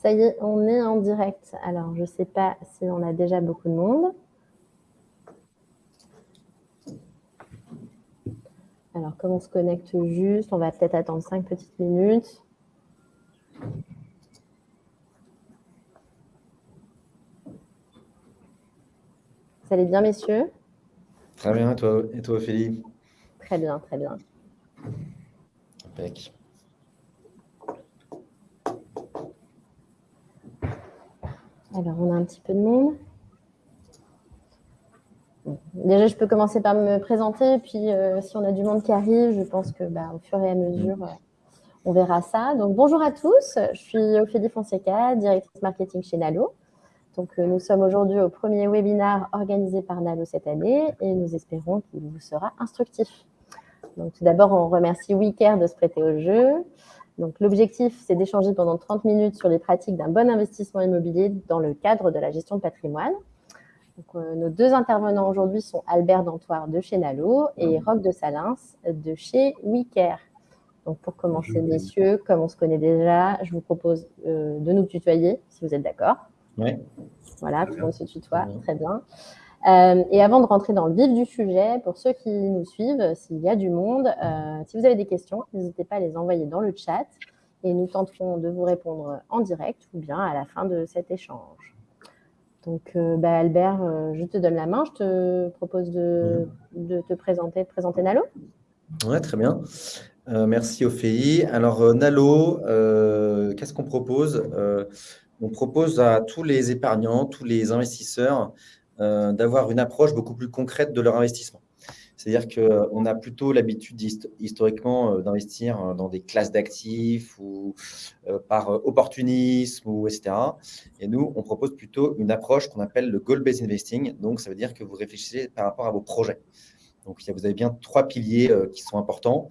Ça y est, on est en direct. Alors, je ne sais pas si on a déjà beaucoup de monde. Alors, comme on se connecte juste, on va peut-être attendre cinq petites minutes. Ça allez bien, messieurs? Très bien, et toi, et toi Ophélie? Très bien, très bien. Impec. Alors, on a un petit peu de monde. Déjà, je peux commencer par me présenter, puis euh, si on a du monde qui arrive, je pense que bah, au fur et à mesure, euh, on verra ça. Donc, bonjour à tous, je suis Ophélie Fonseca, directrice marketing chez Nalo. Donc, euh, nous sommes aujourd'hui au premier webinaire organisé par Nalo cette année et nous espérons qu'il vous sera instructif. Donc, tout d'abord, on remercie WeCare de se prêter au jeu. Donc, l'objectif, c'est d'échanger pendant 30 minutes sur les pratiques d'un bon investissement immobilier dans le cadre de la gestion de patrimoine. Euh, nos deux intervenants aujourd'hui sont Albert Dantoir de chez Nalo et Roque de Salins de chez WeCare. Donc, pour commencer, messieurs, comme on se connaît déjà, je vous propose euh, de nous tutoyer, si vous êtes d'accord. Oui. Voilà, tout le monde se tutoie, très bien. Euh, et avant de rentrer dans le vif du sujet, pour ceux qui nous suivent, s'il y a du monde, si vous avez des questions, n'hésitez pas à les envoyer dans le chat et nous tenterons de vous répondre en direct ou bien à la fin de cet échange. Donc, euh, bah, Albert, euh, je te donne la main. Je te propose de, te présenter, de présenter Nalo. Oui, très bien. Euh, merci Ophélie. Alors, Nalo, qu'est-ce qu'on propose? On propose à tous les épargnants, tous les investisseurs, d'avoir une approche beaucoup plus concrète de leur investissement. C'est-à-dire qu'on a plutôt l'habitude historiquement euh, d'investir euh, dans des classes d'actifs ou euh, par opportunisme, ou etc. Et nous, on propose plutôt une approche qu'on appelle le goal-based investing. Donc, ça veut dire que vous réfléchissez par rapport à vos projets. Donc, vous avez bien trois piliers qui sont importants.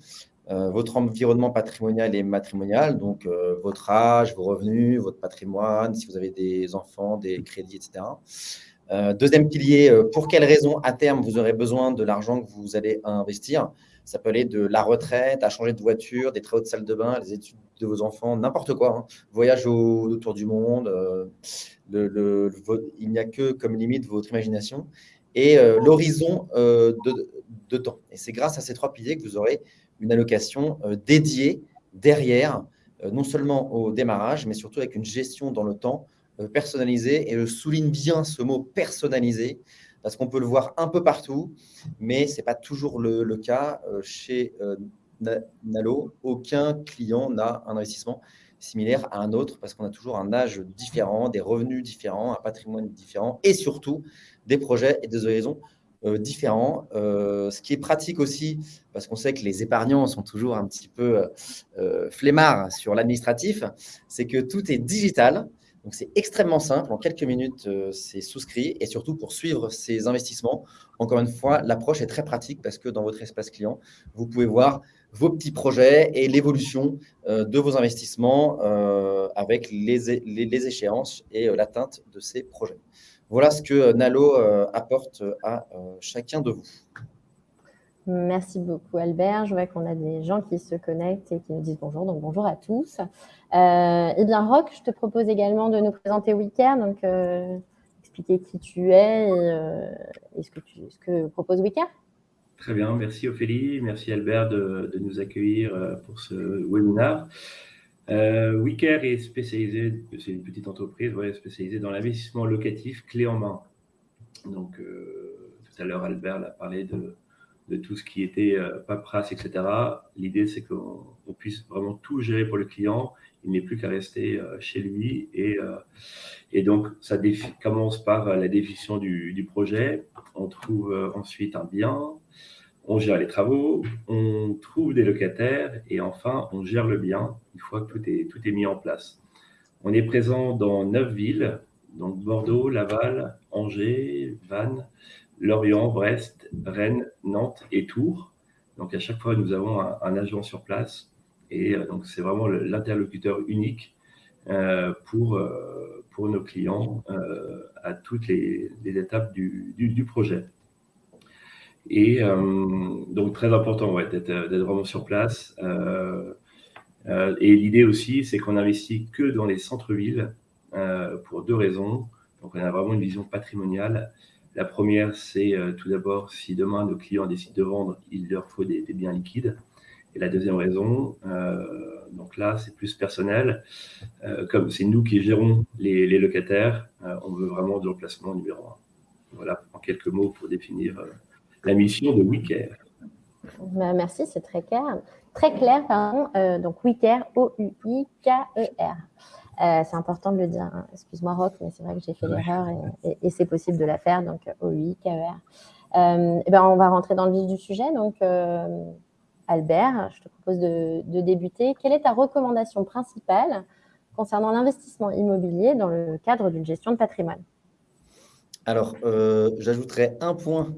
votre environnement patrimonial et matrimonial, donc votre âge, vos revenus, votre patrimoine, si vous avez des enfants, des crédits, etc. Euh, deuxième pilier, euh, pour quelles raisons à terme vous aurez besoin de l'argent que vous allez investir? Ça peut aller de la retraite à changer de voiture, des travaux de salle de bain, les études de vos enfants, n'importe quoi. Hein. Voyage autour du monde. Euh, il n'y a que comme limite votre imagination et l'horizon de, temps. Et c'est grâce à ces trois piliers que vous aurez une allocation dédiée derrière, non seulement au démarrage, mais surtout avec une gestion dans le temps personnalisé. Et je souligne bien ce mot personnalisé parce qu'on peut le voir un peu partout, mais ce n'est pas toujours le, cas euh, chez euh, Nalo. Aucun client n'a un investissement similaire à un autre parce qu'on a toujours un âge différent, des revenus différents, un patrimoine différent et surtout des projets et des horizons différents. ce qui est pratique aussi, parce qu'on sait que les épargnants sont toujours un petit peu flemmards sur l'administratif, c'est que tout est digital. Donc, c'est extrêmement simple. En quelques minutes, euh, c'est souscrit. Et surtout, pour suivre ces investissements, encore une fois, l'approche est très pratique parce que dans votre espace client, vous pouvez voir vos petits projets et l'évolution euh, de vos investissements euh, avec les, les, échéances et l'atteinte de ces projets. Voilà ce que Nalo apporte à chacun de vous. Merci beaucoup Albert. Je vois qu'on a des gens qui se connectent et qui nous disent bonjour, donc bonjour à tous. Euh, eh bien Rock, je te propose également de nous présenter WeCare, donc euh, expliquer qui tu es et, euh, ce, que propose WeCare. Très bien, merci Ophélie, merci Albert de, nous accueillir pour ce webinaire. Euh, WeCare est spécialisé, c'est une petite entreprise spécialisée dans l'investissement locatif clé en main. Donc tout à l'heure Albert a parlé de de tout ce qui était euh, paperasse, etc. L'idée, c'est qu'on puisse vraiment tout gérer pour le client. Il n'est plus qu'à rester euh, chez lui. Et, euh, et donc, ça commence par la définition du, projet. On trouve ensuite un bien. On gère les travaux. On trouve des locataires. Et enfin, on gère le bien une fois que tout est, tout est mis en place. On est présent dans neuf villes, donc Bordeaux, Laval, Angers, Vannes, Lorient, Brest, Rennes, Nantes et Tours. Donc à chaque fois, nous avons un, agent sur place et euh, donc c'est vraiment l'interlocuteur unique euh, pour, euh, pour nos clients à toutes les, étapes du, projet. Et donc très important d'être vraiment sur place. et l'idée aussi, c'est qu'on investit que dans les centres-villes pour deux raisons. Donc, on a vraiment une vision patrimoniale. La première, c'est tout d'abord, si demain nos clients décident de vendre, il leur faut des, biens liquides. Et la deuxième raison, donc là, c'est plus personnel. comme c'est nous qui gérons les, locataires, on veut vraiment du remplacement numéro un. Voilà, en quelques mots pour définir la mission de WeCare. Bah, merci, c'est très clair. Très clair, pardon. Euh, donc, WeCare, O-U-I-K-E-R. Euh, c'est important de le dire. Hein. Excuse-moi, Rock, mais c'est vrai que j'ai fait l'erreur et, c'est possible de la faire. Donc, O-U-I-K-E-R. Euh, eh ben, on va rentrer dans le vif du sujet. Donc, Albert, je te propose de, de, débuter. Quelle est ta recommandation principale concernant l'investissement immobilier dans le cadre d'une gestion de patrimoine? Alors, j'ajouterais un point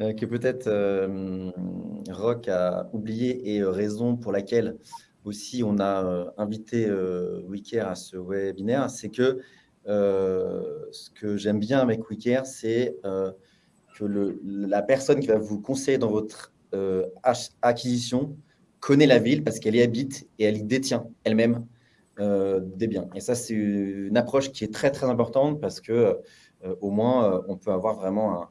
euh, que peut-être euh, Rock a oublié et euh, raison pour laquelle aussi on a invité Wicare à ce webinaire, c'est que ce que j'aime bien avec Wicare, c'est que la personne qui va vous conseiller dans votre acquisition connaît la ville parce qu'elle y habite et elle y détient elle-même des biens. Et ça, c'est une approche qui est très, très importante parce que au moins, on peut avoir vraiment un,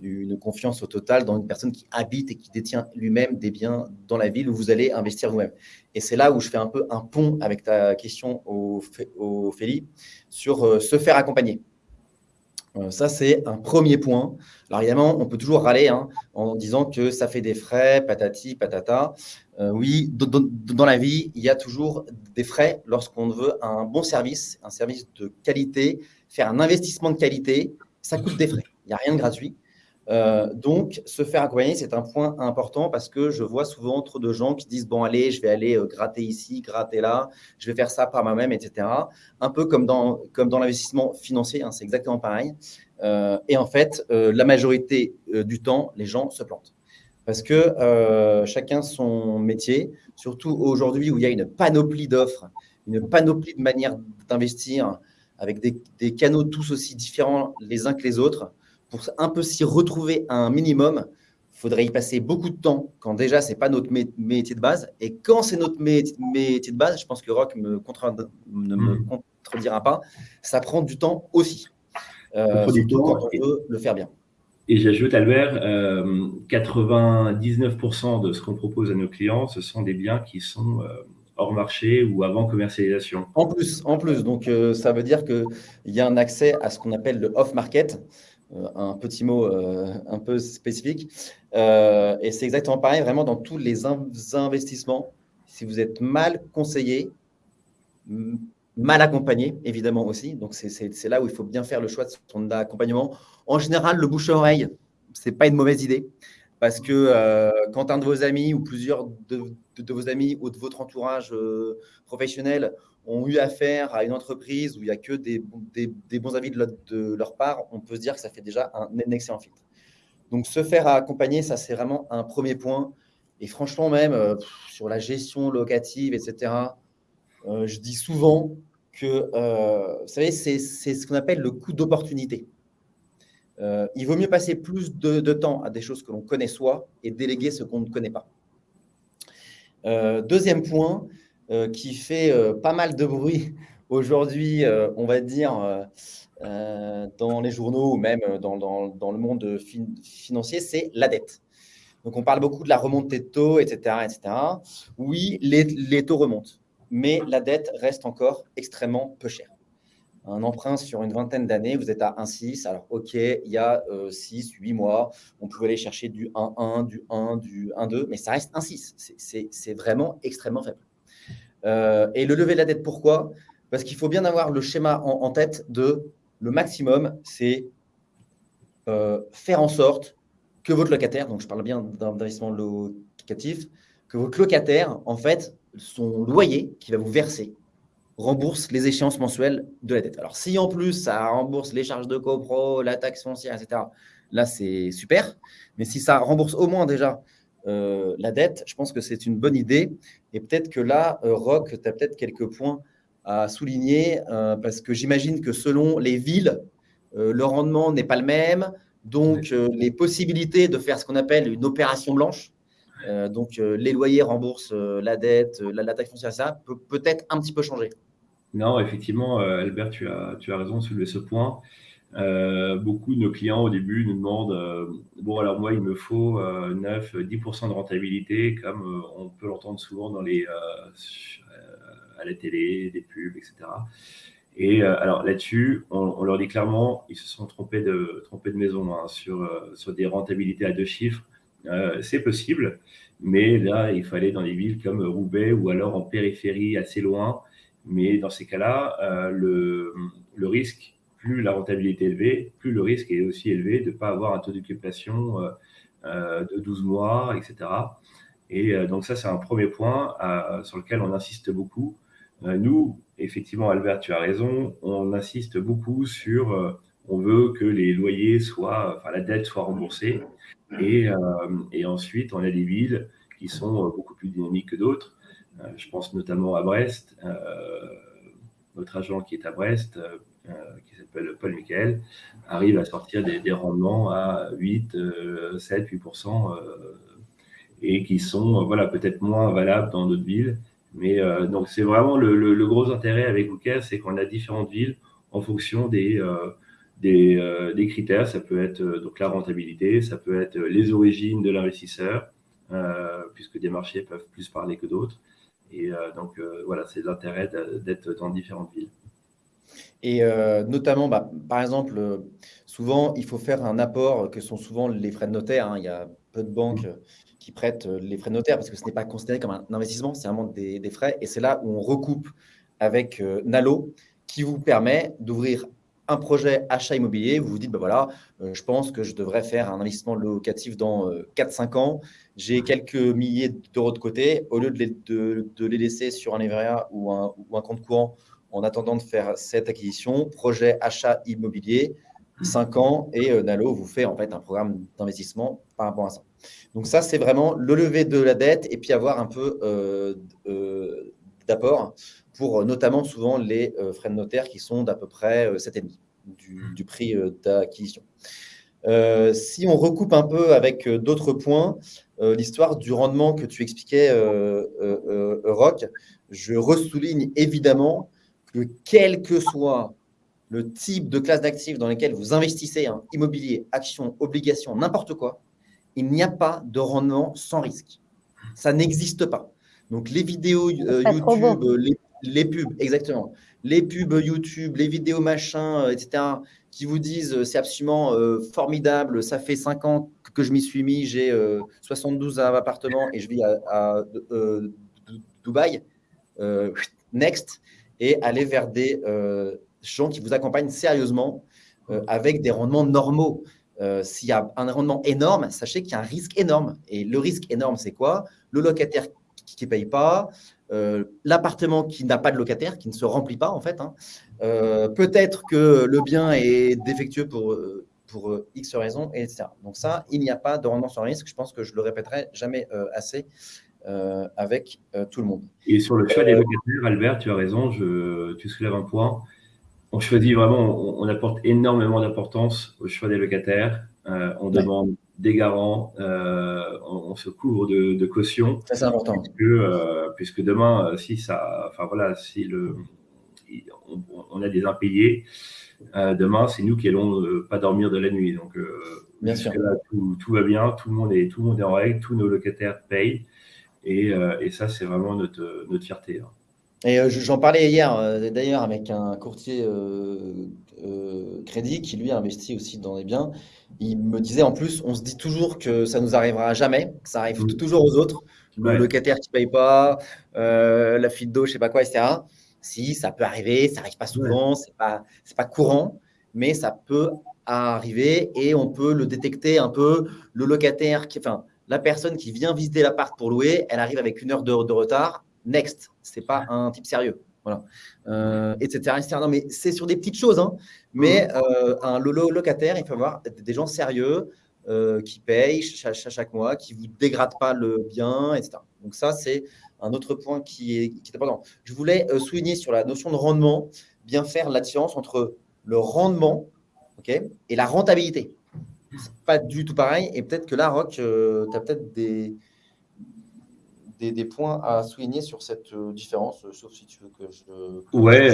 Une confiance au total dans une personne qui habite et qui détient lui-même des biens dans la ville où vous allez investir vous-même. Et c'est là où je fais un peu un pont avec ta question au, au sur euh, se faire accompagner. Euh, ça, c'est un premier point. Alors évidemment, on peut toujours râler hein, en disant que ça fait des frais, patati, patata. Euh, oui, dans la vie, il y a toujours des frais lorsqu'on veut un bon service, un service de qualité, faire un investissement de qualité, ça coûte des frais. Il n'y a rien de gratuit. Euh, donc, se faire accompagner, c'est un point important parce que je vois souvent trop de gens qui disent, bon, allez, je vais aller euh, gratter ici, gratter là, je vais faire ça par moi-même, etc. Un peu comme dans, comme dans l'investissement financier, hein, c'est exactement pareil. Euh, et en fait, la majorité du temps, les gens se plantent. Parce que chacun son métier, surtout aujourd'hui où il y a une panoplie d'offres, une panoplie de manières d'investir avec des, des canaux tous aussi différents les uns que les autres pour un peu s'y retrouver à un minimum, il faudrait y passer beaucoup de temps quand déjà ce n'est pas notre métier de base. Et quand c'est notre métier de base, je pense que Rock me ne me hmm. contredira pas, ça prend du temps aussi. Euh, surtout quand on veut le faire bien. Et j'ajoute, Albert, 99% euh, de ce qu'on propose à nos clients, ce sont des biens qui sont euh, hors marché ou avant commercialisation. En plus, en plus donc ça veut dire qu'il y a un accès à ce qu'on appelle le off-market. Euh, un petit mot euh, un peu spécifique. Euh, et c'est exactement pareil, vraiment dans tous les investissements. Si vous êtes mal conseillé, mal accompagné, évidemment aussi. Donc, c'est là où il faut bien faire le choix de son accompagnement. En général, le bouche-oreille, ce n'est pas une mauvaise idée. Parce que quand un de vos amis ou plusieurs de, vos amis ou de votre entourage professionnel ont eu affaire à une entreprise où il n'y a que des, des, bons avis de, leur part, on peut se dire que ça fait déjà un, excellent filtre. Donc, se faire accompagner, ça, c'est vraiment un premier point. Et franchement, même euh, sur la gestion locative, etc., euh, je dis souvent que, euh, vous savez, c'est ce qu'on appelle le coût d'opportunité. il vaut mieux passer plus de, de temps à des choses que l'on connaît soi et déléguer ce qu'on ne connaît pas. deuxième point, euh, qui fait euh, pas mal de bruit aujourd'hui, euh, on va dire, dans les journaux ou même dans, le monde financier, c'est la dette. Donc, on parle beaucoup de la remontée de taux, etc. etc. Oui, les, les, taux remontent, mais la dette reste encore extrêmement peu chère. Un emprunt sur une vingtaine d'années, vous êtes à 1,6. Alors, OK, il y a 6, 8 mois, on pouvait aller chercher du 1,1, du 1, du 1,2, mais ça reste 1,6. C'est vraiment extrêmement faible. Euh, et le lever de la dette, pourquoi? Parce qu'il faut bien avoir le schéma en, tête de le maximum, c'est euh, faire en sorte que votre locataire, donc je parle bien d'investissement locatif, que votre locataire, en fait, son loyer qui va vous verser, rembourse les échéances mensuelles de la dette. Alors, si en plus, ça rembourse les charges de copro, la taxe foncière, etc., là, c'est super. Mais si ça rembourse au moins déjà euh, la dette, je pense que c'est une bonne idée. Et peut-être que là, euh, Rock, tu as peut-être quelques points à souligner, euh, parce que j'imagine que selon les villes, le rendement n'est pas le même. Donc, les possibilités de faire ce qu'on appelle une opération blanche, donc, les loyers remboursent la dette, la, taxe foncière, ça peut peut-être un petit peu changer. Non, effectivement, Albert, tu as, tu as raison de soulever ce point. Beaucoup de nos clients au début nous demandent Bon, alors moi, il me faut 9-10% de rentabilité, comme on peut l'entendre souvent dans les, à la télé, des pubs, etc. Et euh, alors là-dessus, on, leur dit clairement, ils se sont trompés de, trompés de maison hein, sur, euh, sur des rentabilités à deux chiffres. Euh, c'est possible, mais là, il fallait dans des villes comme Roubaix ou alors en périphérie assez loin. Mais dans ces cas-là, le, le, risque, plus la rentabilité élevée, plus le risque est aussi élevé de ne pas avoir un taux d'occupation de 12 mois, etc. Et donc ça, c'est un premier point sur lequel on insiste beaucoup. nous, effectivement, Albert, tu as raison. On insiste beaucoup sur, euh, on veut que les loyers soient, enfin la dette soit remboursée. Et, euh, et ensuite, on a des villes qui sont euh, beaucoup plus dynamiques que d'autres. je pense notamment à Brest. notre agent qui est à Brest, qui s'appelle Paul Michael, arrive à sortir des, rendements à 8, 7, 8%, et qui sont voilà, peut-être moins valables dans d'autres villes. Mais euh, donc, c'est vraiment le, gros intérêt avec Booker, c'est qu'on a différentes villes en fonction des, euh, euh, des, critères. Ça peut être donc la rentabilité, ça peut être les origines de l'investisseur, puisque des marchés peuvent plus parler que d'autres. Et donc, voilà, c'est l'intérêt d'être dans différentes villes. Et notamment, bah, par exemple, souvent, il faut faire un apport que sont souvent les frais de notaire. Hein. Il y a peu de banques qui prêtent euh, les frais de notaire parce que ce n'est pas considéré comme un investissement, c'est vraiment des, des, frais. Et c'est là où on recoupe avec euh, Nalo qui vous permet d'ouvrir un projet achat immobilier. Vous vous dites, ben voilà, euh, je pense que je devrais faire un investissement locatif dans 4-5 ans. J'ai quelques milliers d'euros de côté. Au lieu de les, de, de les laisser sur un livret ou un, ou un compte courant en attendant de faire cette acquisition, projet achat immobilier, 5 ans, et Nalo vous fait en fait un programme d'investissement par rapport à ça. Donc ça, c'est vraiment le lever de la dette et puis avoir un peu euh, euh, d'apport pour euh, notamment souvent les frais de notaire qui sont d'à peu près 7,5 du, du prix d'acquisition. si on recoupe un peu avec d'autres points, l'histoire du rendement que tu expliquais, Rock, je ressouligne évidemment que quel que soit le type de classe d'actifs dans lesquels vous investissez, hein, immobilier, actions, obligations, n'importe quoi, il n'y a pas de rendement sans risque. Ça n'existe pas. Donc, les vidéos euh, YouTube, les, pubs, exactement. Les pubs YouTube, les vidéos machin, euh, etc., qui vous disent euh, c'est absolument formidable, ça fait 5 ans que je m'y suis mis, j'ai 72 appartements et je vis à, Dubaï. next. Et aller vers des gens qui vous accompagnent sérieusement avec des rendements normaux. Euh, s'il y a un rendement énorme, sachez qu'il y a un risque énorme. Et le risque énorme, c'est quoi? Le locataire qui ne paye pas, euh, l'appartement qui n'a pas de locataire, qui ne se remplit pas en fait. Hein. Euh, peut-être que le bien est défectueux pour, pour X raisons, etc. Donc ça, il n'y a pas de rendement sans risque. Je pense que je le répéterai jamais assez avec tout le monde. Et sur le choix des locataires, Albert, tu as raison, je, tu soulèves un point on choisit vraiment, on, apporte énormément d'importance au choix des locataires. Euh, on demande des garants, euh, on, se couvre de, caution. c'est important. Euh, puisque, demain, si ça, enfin voilà, si le, on, a des impayés, demain, c'est nous qui allons pas dormir de la nuit. Donc, bien sûr. tout, va bien, tout le monde est, tout le monde est en règle, tous nos locataires payent, et, ça, c'est vraiment notre, notre fierté. Hein. Et euh, j'en parlais hier euh, d'ailleurs avec un courtier euh, crédit qui lui investit aussi dans les biens. Il me disait en plus, on se dit toujours que ça nous arrivera jamais, que ça arrive mmh. toujours aux autres, le locataire qui paye pas, la fuite d'eau, je sais pas quoi, etc. Si ça peut arriver, ça arrive pas souvent, c'est pas c'est pas courant, mais ça peut arriver et on peut le détecter un peu. Le locataire, qui, enfin la personne qui vient visiter l'appart pour louer, elle arrive avec une heure de, de retard next, c'est pas un type sérieux. Voilà, euh, etc., Non, mais c'est sur des petites choses. Hein. Mais euh, un locataire, il faut avoir des gens sérieux euh, qui payent chaque, chaque, mois, qui ne vous dégradent pas le bien, etc. Donc ça, c'est un autre point qui est, qui est important. Je voulais souligner sur la notion de rendement, bien faire la différence entre le rendement et la rentabilité. C'est pas du tout pareil. Et peut-être que là, Rock, tu as peut-être des, des, points à souligner sur cette différence, sauf si tu veux que je. Ouais,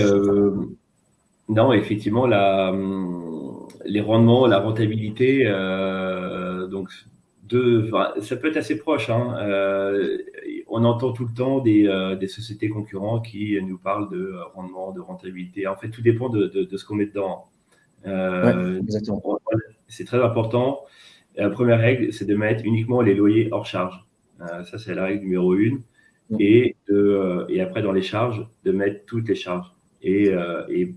non, effectivement, la, hum, les rendements, la rentabilité, donc de, ça peut être assez proche. Hein, on entend tout le temps des, des, sociétés concurrentes qui nous parlent de rendement, de rentabilité. En fait, tout dépend de, de, ce qu'on met dedans. C'est très important. La première règle, c'est de mettre uniquement les loyers hors charge. Euh, ça, c'est la règle numéro une. Mm. Et, de, euh, et après, dans les charges, de mettre toutes les charges. Et, euh, et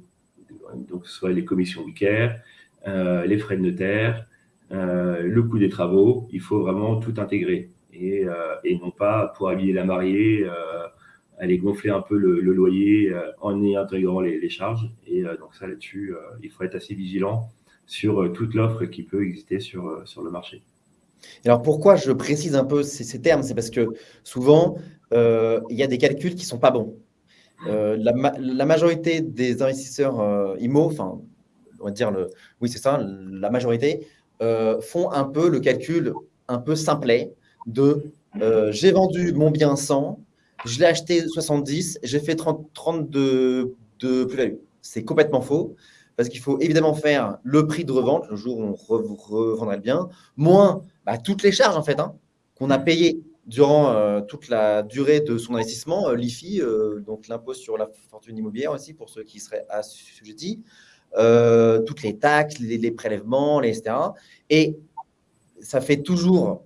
donc, soit les commissions vicaires, les frais de notaire, le coût des travaux, il faut vraiment tout intégrer. Et, et non pas pour habiller la mariée, aller gonfler un peu le, loyer en y intégrant les, les charges. Et donc ça, là-dessus, il faut être assez vigilant sur euh, toute l'offre qui peut exister sur, euh, le marché. Alors pourquoi je précise un peu ces, termes? C'est parce que souvent, euh, il y a des calculs qui ne sont pas bons. la, majorité des investisseurs IMO, enfin, on va dire, le, oui c'est ça, la majorité, font un peu le calcul un peu simplet de j'ai vendu mon bien 100, je l'ai acheté 70, j'ai fait 30, 30 de, de plus-value. C'est complètement faux parce qu'il faut évidemment faire le prix de revente le jour où on revendrait le bien, moins bah, toutes les charges en fait hein, qu'on a payées durant euh, toute la durée de son investissement, euh, l'IFI, euh, donc l'impôt sur la fortune immobilière aussi pour ceux qui seraient assujettis, toutes les taxes, les, prélèvements, les, etc. Et ça fait toujours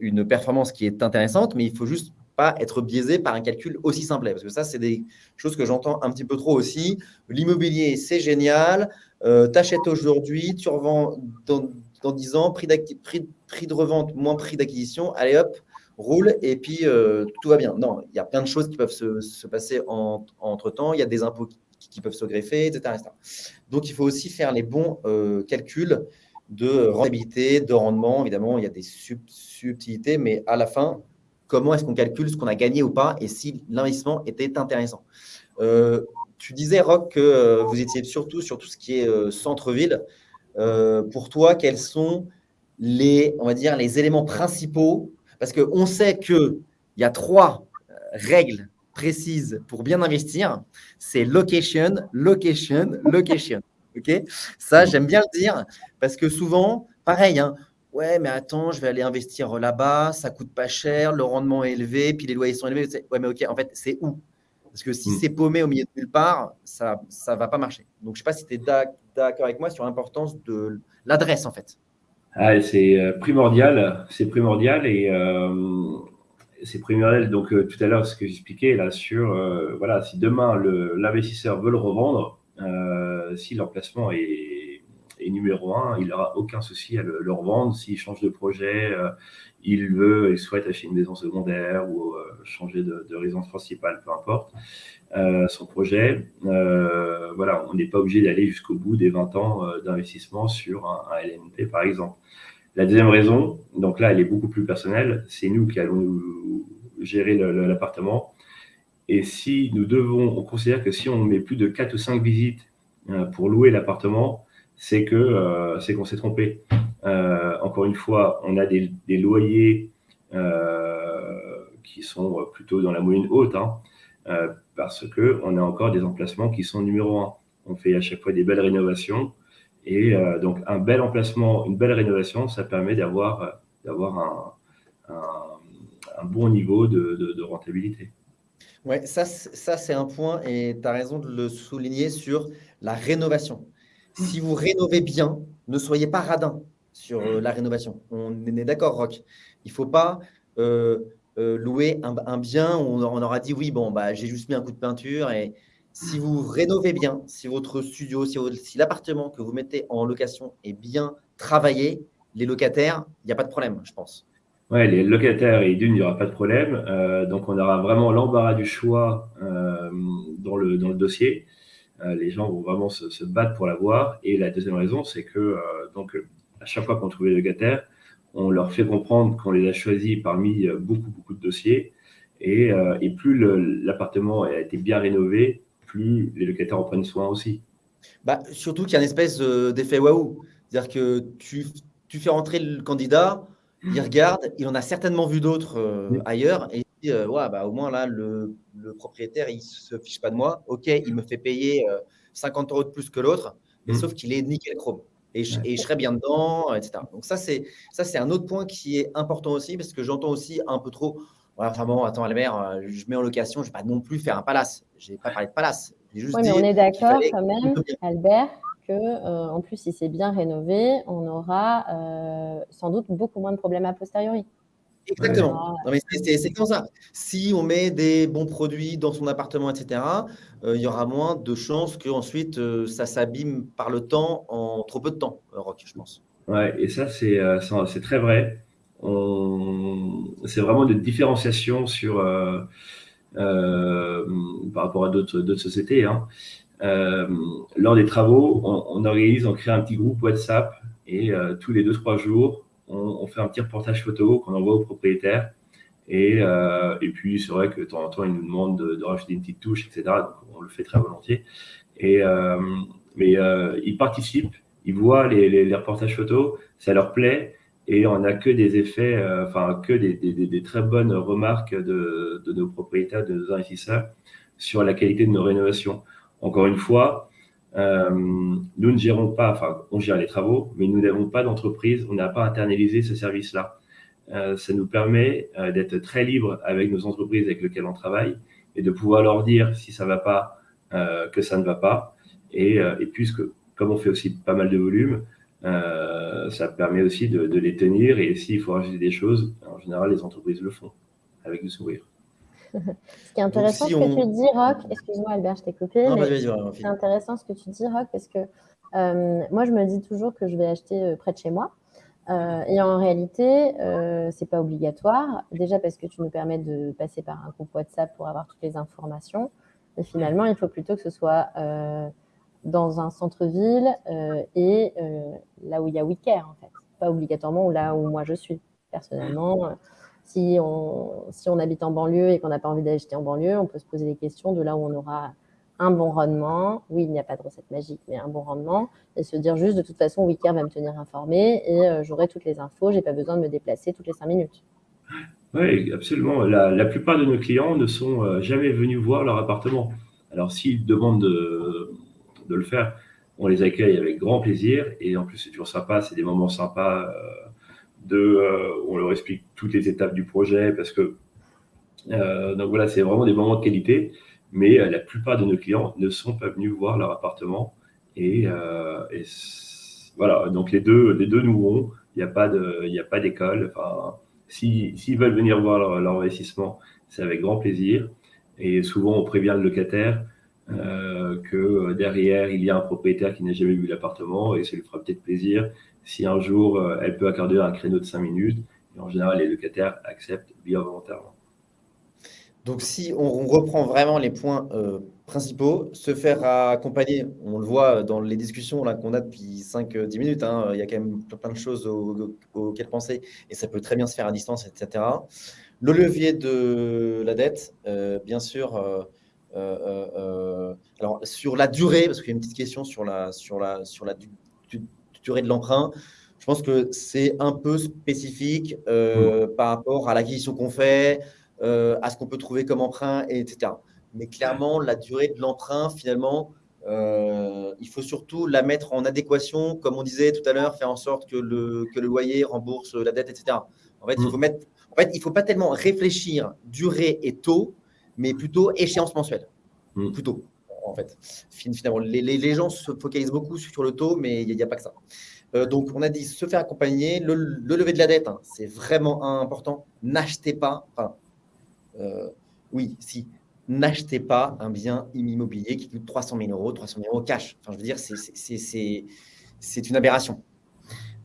une performance qui est intéressante, mais il faut juste pas être biaisé par un calcul aussi simple. Parce que ça, c'est des choses que j'entends un petit peu trop aussi. L'immobilier, c'est génial. Euh, tu achètes aujourd'hui, tu revends dans, dans 10 ans, prix, prix, prix, de revente moins prix d'acquisition. Allez hop, roule et puis euh, tout va bien. Non, il y a plein de choses qui peuvent se, se passer en, entre-temps. Il y a des impôts qui, peuvent se greffer, etc., Donc, il faut aussi faire les bons euh, calculs de rentabilité, de rendement. Évidemment, il y a des subtilités, mais à la fin, comment est-ce qu'on calcule ce qu'on a gagné ou pas et si l'investissement était intéressant. Euh, tu disais, Rock, que euh, vous étiez surtout sur tout ce qui est euh, centre-ville. pour toi, quels sont les, on va dire, les éléments principaux? Parce qu'on sait qu'il y a trois règles précises pour bien investir. C'est location, location, location. Ok? Ça, j'aime bien le dire parce que souvent, pareil, hein, Ouais, mais attends, je vais aller investir là-bas, ça coûte pas cher, le rendement est élevé, puis les loyers sont élevés. Ouais, mais ok, en fait, c'est où? Parce que si hmm. c'est paumé au milieu de nulle part, ça ne va pas marcher. Donc, je ne sais pas si tu es d'accord avec moi sur l'importance de l'adresse, en fait. Ah, c'est euh, primordial, c'est primordial et euh, c'est primordial. Donc, euh, tout à l'heure, ce que j'expliquais là sur, voilà, si demain l'investisseur veut le revendre, si l'emplacement est et numéro un, il n'aura aucun souci à le, revendre. S'il change de projet, euh, il veut, il souhaite acheter une maison secondaire ou euh, changer de, résidence principale, peu importe euh, son projet. voilà, on n'est pas obligé d'aller jusqu'au bout des 20 ans d'investissement sur un, LNP, par exemple. La deuxième raison, donc là, elle est beaucoup plus personnelle, c'est nous qui allons gérer l'appartement. Et si nous devons, on considère que si on met plus de 4 ou 5 visites pour louer l'appartement, c'est que euh, c'est qu'on s'est trompé. Euh, encore une fois, on a des, loyers euh, qui sont plutôt dans la moyenne haute, hein, parce que on a encore des emplacements qui sont numéro un. On fait à chaque fois des belles rénovations. Et donc, un bel emplacement, une belle rénovation, ça permet d'avoir d'avoir un, un, bon niveau de, de, rentabilité. Ouais, ça, ça c'est un point, et tu as raison de le souligner sur la rénovation si vous rénovez bien, ne soyez pas radin sur euh, la rénovation. On est d'accord, Rock. Il ne faut pas euh, euh, louer un, bien où on, aura dit oui, bon, bah, j'ai juste mis un coup de peinture. Et si vous rénovez bien, si votre studio, si, si l'appartement que vous mettez en location est bien travaillé, les locataires, il n'y a pas de problème, je pense. Oui, les locataires et d'une, il n'y aura pas de problème. donc, on aura vraiment l'embarras du choix dans le dossier. Euh, les gens vont vraiment se, battre pour l'avoir. Et la deuxième raison, c'est que euh, donc, à chaque fois qu'on trouve les locataires, on leur fait comprendre qu'on les a choisis parmi euh, beaucoup, beaucoup de dossiers. Et, plus l'appartement a été bien rénové, plus les locataires en prennent soin aussi. Bah, surtout qu'il y a une espèce d'effet waouh. C'est-à-dire que tu, tu, fais rentrer le candidat, il regarde, il en a certainement vu d'autres ailleurs, et ouais, bah, au moins là, le, propriétaire, il ne se fiche pas de moi. OK, il me fait payer 50 euros de plus que l'autre, mais mmh. sauf qu'il est nickel chrome. Et je, et je, serai bien dedans, etc. Donc ça, c'est un autre point qui est important aussi, parce que j'entends aussi un peu trop, enfin bon, attends, Albert, je mets en location, je ne vais pas non plus faire un palace. Je n'ai pas parlé de palace. oui, mais on est d'accord quand même, Albert, que euh, en plus, si c'est bien rénové, on aura euh, sans doute beaucoup moins de problèmes a posteriori. Exactement. c'est comme ça. Si on met des bons produits dans son appartement, etc., euh, il y aura moins de chances qu'ensuite ensuite ça s'abîme par le temps en trop peu de temps, Rock, je pense. Ouais, et ça, c'est très vrai. C'est vraiment une différenciation sur, par rapport à d'autres sociétés. Hein. Euh, lors des travaux, on, organise, on crée un petit groupe WhatsApp et euh, tous les deux trois jours, on, fait un petit reportage photo qu'on envoie au propriétaire. Et, euh, et puis, c'est vrai que de temps en temps, ils nous demandent de, rajouter une petite touche, etc. Donc, on le fait très volontiers. Et, mais ils participent, ils voient les, les, reportages photos, ça leur plaît. Et on n'a que des effets, enfin, que des, des, des, très bonnes remarques de, de nos propriétaires, de nos investisseurs sur la qualité de nos rénovations. Encore une fois, euh, nous ne gérons pas, enfin, on gère les travaux, mais nous n'avons pas d'entreprise, on n'a pas internalisé ce service-là. Euh, ça nous permet euh, d'être très libre avec nos entreprises avec lesquelles on travaille et de pouvoir leur dire si ça ne va pas, que ça ne va pas. Et, puisque, comme on fait aussi pas mal de volume, ça permet aussi de, de les tenir. Et s'il faut rajouter des choses, en général, les entreprises le font avec le sourire. Ce qui est intéressant ce que tu dis, Rock, excuse-moi Albert, je t'ai coupé, c'est intéressant ce que tu dis, Rock, parce que euh, moi je me dis toujours que je vais acheter euh, près de chez moi. Euh, et en réalité, euh, c'est pas obligatoire. Déjà parce que tu nous permets de passer par un groupe WhatsApp pour avoir toutes les informations. Et finalement, il faut plutôt que ce soit dans un centre-ville et là où il y a WeCare, en fait. Pas obligatoirement là où moi je suis, personnellement. Si on, si on habite en banlieue et qu'on n'a pas envie d'acheter en banlieue, on peut se poser des questions de là où on aura un bon rendement. Oui, il n'y a pas de recette magique, mais un bon rendement. Et se dire juste, de toute façon, Wicker va me tenir informé et euh, j'aurai toutes les infos. Je n'ai pas besoin de me déplacer toutes les cinq minutes. Oui, absolument. La, plupart de nos clients ne sont euh, jamais venus voir leur appartement. Alors, s'ils demandent de, de, le faire, on les accueille avec grand plaisir. Et en plus, c'est toujours sympa. C'est des moments sympas. Euh, euh, on leur explique toutes les étapes du projet parce que euh, donc voilà, c'est vraiment des moments de qualité, mais euh, la plupart de nos clients ne sont pas venus voir leur appartement et, voilà, donc les deux, les deux nous vont. Il n'y a pas de, il a pas d'école. Enfin, s'ils veulent venir voir leur, investissement, c'est avec grand plaisir. Et souvent, on prévient le locataire que derrière, il y a un propriétaire qui n'a jamais vu l'appartement et ça lui fera peut-être plaisir si un jour euh, elle peut accorder un créneau de 5 minutes. Et en général, les locataires acceptent bien volontairement. Donc, si on reprend vraiment les points euh, principaux, se faire accompagner, on le voit dans les discussions qu'on a depuis 5-10 minutes, hein, il y a quand même plein de choses auxquelles penser et ça peut très bien se faire à distance, etc. Le levier de la dette, euh, bien sûr, alors sur la durée, parce qu'il y a une petite question sur la, sur la, sur la durée de l'emprunt. Je pense que c'est un peu spécifique euh, par rapport à l'acquisition qu'on fait, euh, à ce qu'on peut trouver comme emprunt, etc. Mais clairement, la durée de l'emprunt, finalement, euh, il faut surtout la mettre en adéquation, comme on disait tout à l'heure, faire en sorte que le, que le loyer rembourse la dette, etc. En fait, il mm. faut mettre, en fait, il faut pas tellement réfléchir durée et taux, mais plutôt échéance mensuelle. Mm. Plutôt en fait. Finalement, les, les, gens se focalisent beaucoup sur le taux, mais il n'y a, pas que ça. Euh, donc, on a dit se faire accompagner. Le, lever de la dette, hein, c'est vraiment important. N'achetez pas, enfin, euh, oui, si, n'achetez pas un bien immobilier qui coûte 300 000 euros, 300 000 euros cash. Enfin, je veux dire, c'est une aberration.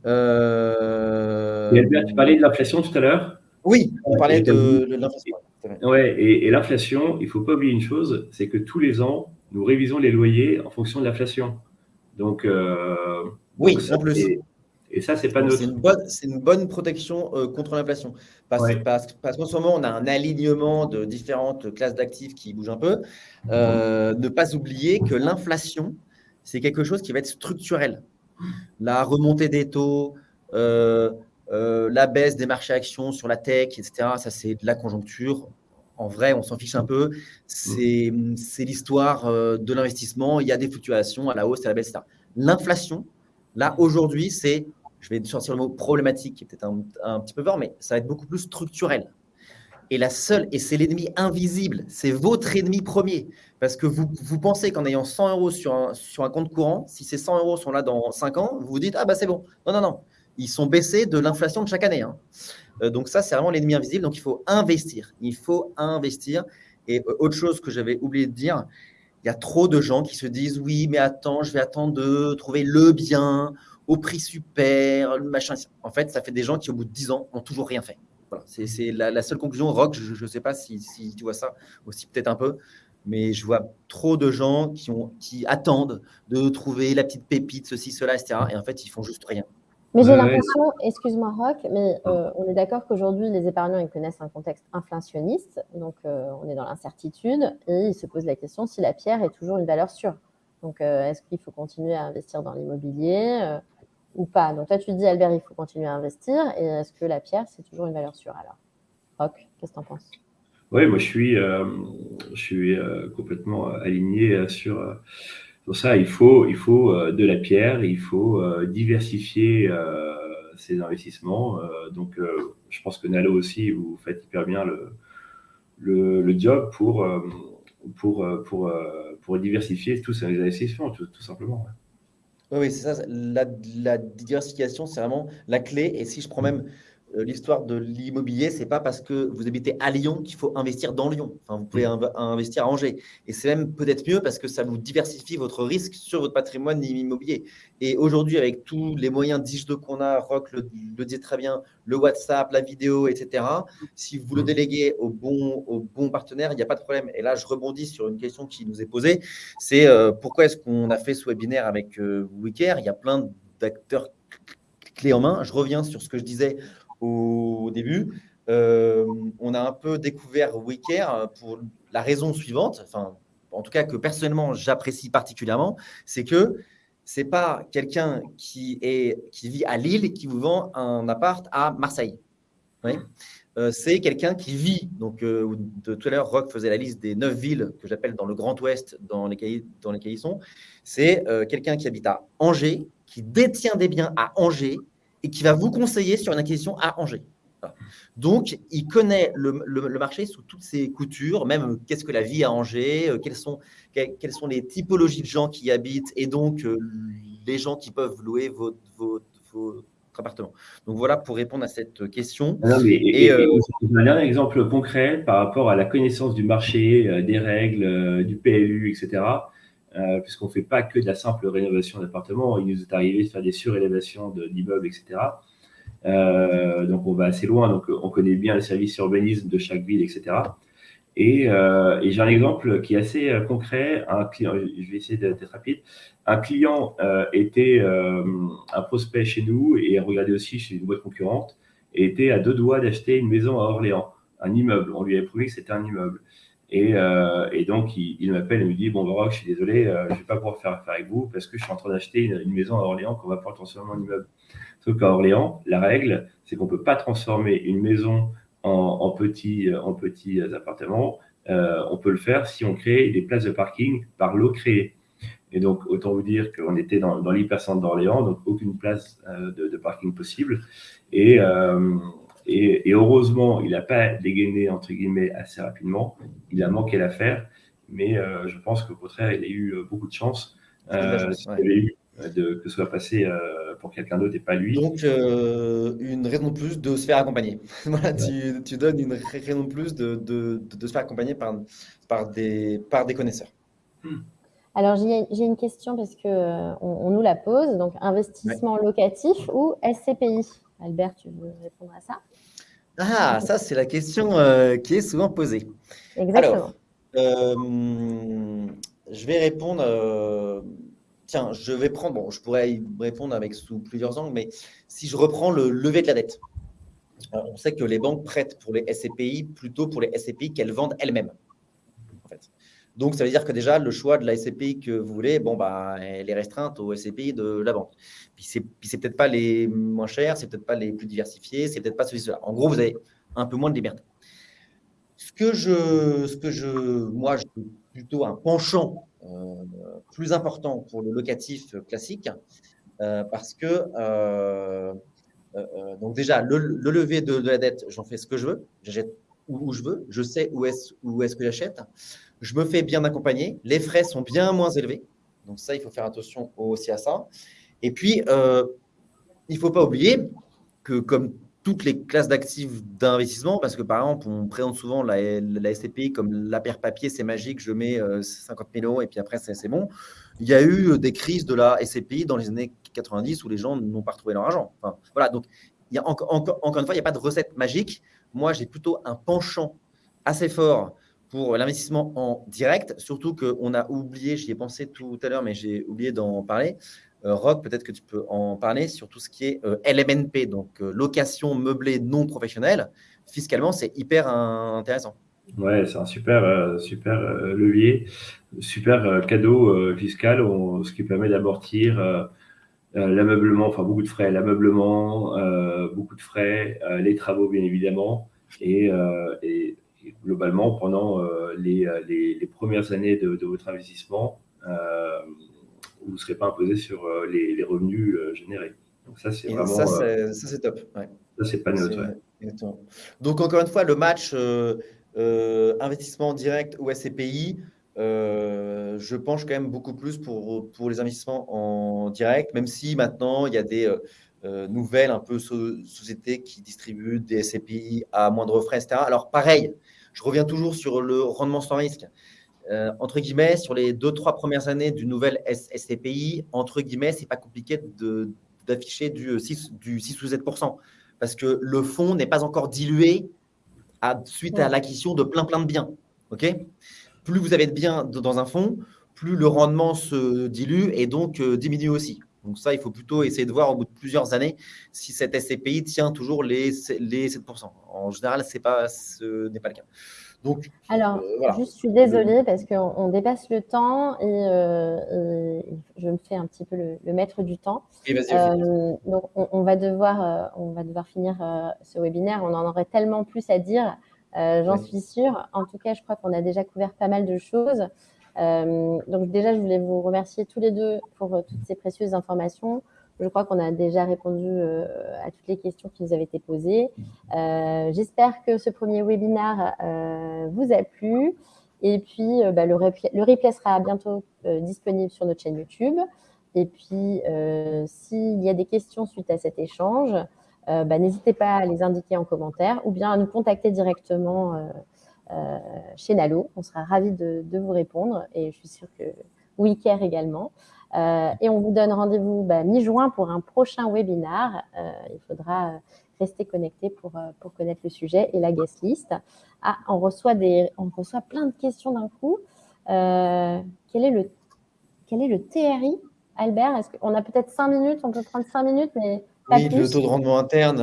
Euh... tu parlais de l'inflation tout à l'heure Oui, on parlait de, l'inflation. Ouais, et, et l'inflation, il ne faut pas oublier une chose, c'est que tous les ans, nous révisons les loyers en fonction de l'inflation. Donc, euh, oui, en plus. Et, ça, c'est pas notre. C'est une, bonne protection euh, contre l'inflation. Parce, parce, qu'en ce moment, on a un alignement de différentes classes d'actifs qui bougent un peu. Euh, ne pas oublier que l'inflation, c'est quelque chose qui va être structurel. La remontée des taux, la baisse des marchés actions sur la tech, etc., ça, c'est de la conjoncture en vrai, on s'en fiche un peu. C'est l'histoire euh, de l'investissement. Il y a des fluctuations à la hausse, à la baisse, etc. L'inflation, là, aujourd'hui, c'est, je vais sortir le mot problématique, qui est peut-être un, petit peu fort, mais ça va être beaucoup plus structurel. Et la seule, et c'est l'ennemi invisible, c'est votre ennemi premier. Parce que vous, vous pensez qu'en ayant 100 euros sur un, sur un compte courant, si ces 100 euros sont là dans 5 ans, vous vous dites, ah bah c'est bon. Non, non, non. Ils sont baissés de l'inflation de chaque année. Hein. Euh, donc ça, c'est vraiment l'ennemi invisible. Donc il faut investir. Il faut investir. Et euh, autre chose que j'avais oublié de dire, il y a trop de gens qui se disent, oui, mais attends, je vais attendre de trouver le bien au prix super, le machin. En fait, ça fait des gens qui, au bout de 10 ans, n'ont toujours rien fait. Voilà, c'est la, seule conclusion. Rock, je ne sais pas si, tu vois ça aussi, peut-être un peu, mais je vois trop de gens qui, qui attendent de trouver la petite pépite, ceci, cela, etc. Et en fait, ils font juste rien. Mais j'ai l'impression, excuse-moi Rock, mais euh, on est d'accord qu'aujourd'hui, les épargnants, ils connaissent un contexte inflationniste, donc euh, on est dans l'incertitude, et ils se posent la question si la pierre est toujours une valeur sûre. Donc, euh, est-ce qu'il faut continuer à investir dans l'immobilier ou pas? Donc toi, tu dis, Albert, il faut continuer à investir. Et est-ce que la pierre, c'est toujours une valeur sûre alors? Rock, qu'est-ce que tu en penses? Oui, moi, je suis, je suis complètement aligné sur, sur, ça. Il faut, il faut euh, de la pierre, il faut diversifier ses investissements. donc, je pense que Nalo aussi, vous faites hyper bien le, le, job pour, pour, pour, pour, diversifier tous ces investissements, tout, simplement. Oui, c'est ça. La, la diversification, c'est vraiment la clé. Et si je prends même euh, l'histoire de l'immobilier, c'est pas parce que vous habitez à Lyon qu'il faut investir dans Lyon. Enfin, vous pouvez mmh. investir à Angers. Et c'est même peut-être mieux parce que ça vous diversifie votre risque sur votre patrimoine immobilier. Et aujourd'hui, avec tous les moyens digitaux qu'on a, Rock le, le, dit très bien, le WhatsApp, la vidéo, etc., si vous le mmh. déléguez au bon, au bon partenaire, il n'y a pas de problème. Et là, je rebondis sur une question qui nous est posée. C'est euh, pourquoi est-ce qu'on a fait ce webinaire avec euh, Wicker? Il y a plein d'acteurs clés en main. Je reviens sur ce que je disais au début. Euh, on a un peu découvert WeCare pour la raison suivante, enfin, en tout cas que personnellement j'apprécie particulièrement, c'est que c'est pas quelqu'un qui, qui vit à Lille et qui vous vend un appart à Marseille. Euh, c'est quelqu'un qui vit, donc euh, de tout à l'heure, Rock faisait la liste des neuf villes que j'appelle dans le Grand Ouest, dans lesquelles, dans lesquelles ils sont. C'est quelqu'un qui habite à Angers, qui détient des biens à Angers et qui va vous conseiller sur une acquisition à Angers. Donc, il connaît le, marché sous toutes ses coutures, même euh, qu'est-ce que la vie à Angers, euh, quelles, sont, quelles, sont les typologies de gens qui y habitent et donc euh, les gens qui peuvent louer votre, appartement. Donc voilà pour répondre à cette question. Ah et, un dernier exemple concret par rapport à la connaissance du marché, des règles, du PLU, etc. Euh, puisqu'on ne fait pas que de la simple rénovation d'appartements. Il nous est arrivé de faire des surélévations d'immeubles, etc. Euh, donc, on va assez loin. Donc, on connaît bien le service urbanisme de chaque ville, etc. Euh, et, j'ai un exemple qui est assez concret. Un client, je vais essayer d'être rapide. Un client était un prospect chez nous et regardait aussi chez une boîte concurrente et était à deux doigts d'acheter une maison à Orléans, un immeuble. On lui avait prouvé que c'était un immeuble. Euh, et, donc, il, m'appelle et me dit Bon, Baroque, je suis désolé, euh, je ne vais pas pouvoir faire affaire avec vous parce que je suis en train d'acheter une, maison à Orléans qu'on va pouvoir transformer en immeuble. Sauf qu'à Orléans, la règle, c'est qu'on ne peut pas transformer une maison en, petits, en petits appartements. Euh, on peut le faire si on crée des places de parking par l'eau créée. Et donc, autant vous dire qu'on était dans, dans l'hypercentre d'Orléans, donc aucune place de, de, parking possible. Et, et, heureusement, il n'a pas dégainé, entre guillemets, assez rapidement. Il a manqué l'affaire. Mais euh, je pense qu'au contraire, il a eu euh, beaucoup de chance. Euh, eu de, que ce soit passé pour quelqu'un d'autre et pas lui. Donc, une raison de plus de se faire accompagner. voilà, tu, donnes une raison de plus de, de, de, se faire accompagner par, par, des, par des connaisseurs. Hmm. Alors, j'ai une question parce qu'on on nous la pose. Donc, investissement locatif ou SCPI Albert, tu veux répondre à ça? Ah, ça, c'est la question euh, qui est souvent posée. Exactement. Alors, euh, je vais répondre. Euh, tiens, je vais prendre. Bon, je pourrais y répondre avec sous plusieurs angles, mais si je reprends le lever de la dette, on sait que les banques prêtent pour les SCPI plutôt pour les SCPI qu'elles vendent elles-mêmes. Donc, ça veut dire que déjà, le choix de la SCPI que vous voulez, bon, bah, elle est restreinte aux SCPI de la banque. Puis, c'est, peut-être pas les moins chers, c'est peut-être pas les plus diversifiés, c'est peut-être pas celui-là. En gros, vous avez un peu moins de liberté. Ce que je, ce que je, moi, j'ai plutôt un penchant plus important pour le locatif classique, parce que donc déjà le, lever de, la dette, j'en fais ce que je veux, j'achète où, je veux, je sais où est-ce où est-ce que j'achète, je me fais bien accompagner, les frais sont bien moins élevés, donc ça il faut faire attention aussi à ça. Et puis il ne faut pas oublier que comme toutes les classes d'actifs d'investissement, parce que par exemple, on présente souvent la, SCPI comme la paire papier, c'est magique, je mets 50 euh, 000 euros et puis après, c'est bon. Il y a eu des crises de la SCPI dans les années 90 où les gens n'ont pas retrouvé leur argent. voilà, donc encore une fois, il n'y a pas de recette magique. Moi, j'ai plutôt un penchant assez fort pour l'investissement en direct, surtout qu'on a oublié, j'y ai pensé tout à l'heure, mais j'ai oublié d'en parler, euh, Rock, peut-être que tu peux en parler sur tout ce qui est euh, LMNP, donc euh, location meublée non professionnelle. Fiscalement, c'est hyper intéressant. Ouais, c'est un super, super levier, super cadeau fiscal, ce qui permet d'amortir l'ameublement, enfin beaucoup de frais, l'ameublement, beaucoup de frais, les travaux bien évidemment, et, globalement pendant les, premières années de, de votre investissement, vous ne serez pas imposé sur euh, les, revenus euh, générés. Donc ça, c'est vraiment... Ça, euh, c'est top. Ça, c'est pas neutre. Donc, encore une fois, le match investissement direct ou SCPI, je penche quand même beaucoup plus pour, pour les investissements en direct, même si maintenant, il y a des nouvelles un peu sociétés qui distribuent des SCPI à moindre frais, etc. Alors, pareil, je reviens toujours sur le rendement sans risque. Euh, entre guillemets, sur les deux, trois premières années du nouvel SCPI, entre guillemets, c'est pas compliqué d'afficher du 6, du 6 ou 7 parce que le fonds n'est pas encore dilué à, suite à l'acquisition de plein, plein de biens. ok? Plus vous avez de biens dans un fonds, plus le rendement se dilue et donc euh, diminue aussi. Donc ça, il faut plutôt essayer de voir au bout de plusieurs années si cette SCPI tient toujours les, les 7%. En général, pas, ce n'est pas le cas. Donc, Alors, euh, je suis désolée parce qu'on dépasse le temps euh, et, je me fais un petit peu le, maître du temps. Euh, donc, on, va devoir, on va devoir finir ce webinaire. On en aurait tellement plus à dire, j'en suis sûre. En tout cas, je crois qu'on a déjà couvert pas mal de choses. Donc, déjà, je voulais vous remercier tous les deux pour toutes ces précieuses informations. Je crois qu'on a déjà répondu euh, à toutes les questions qui nous avaient été posées. Euh, j'espère que ce premier webinaire euh, vous a plu. Et puis, bah, le, replay, sera bientôt disponible sur notre chaîne YouTube. Et puis, s'il y a des questions suite à cet échange, bah, n'hésitez pas à les indiquer en commentaire ou bien à nous contacter directement chez Nalo. On sera ravis de, de, vous répondre et je suis sûre que WeCare également. Euh, et on vous donne rendez-vous bah, mi-juin pour un prochain webinaire. Euh, il faudra rester connecté pour, euh, pour connaître le sujet et la guest list. Ah, on reçoit, des, on reçoit plein de questions d'un coup. quel, est le, quel est le TRI, Albert Est-ce qu'on a peut-être cinq minutes On peut prendre cinq minutes, mais oui, le taux de rendement interne,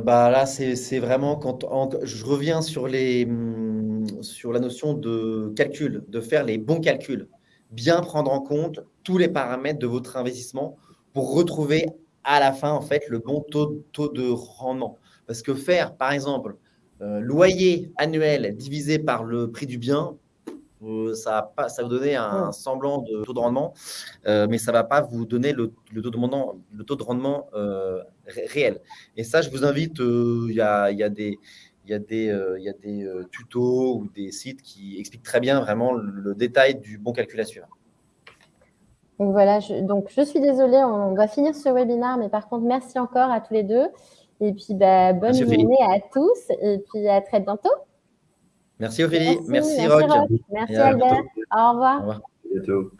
bah là, c'est vraiment quand je reviens sur, les, hum, sur la notion de calcul, de faire les bons calculs bien prendre en compte tous les paramètres de votre investissement pour retrouver à la fin en fait le bon taux, taux de rendement. Parce que faire, par exemple, euh, loyer annuel divisé par le prix du bien, euh, ça, va ça vous donner un semblant de taux de rendement, euh, mais ça ne va pas vous donner le, taux de rendement, le taux de rendement réel. Et ça, je vous invite, il y a, y, a, des il y a des, euh, il y a des euh, tutos ou des sites qui expliquent très bien vraiment le, détail du bon calcul à suivre. Donc voilà, je, donc je suis désolée, on va finir ce webinaire, mais par contre, merci encore à tous les deux. Et puis, bah, bonne journée à tous et puis à très bientôt. Merci Ophélie, merci, merci, Rock. Merci Albert, au revoir. Au revoir. À bientôt.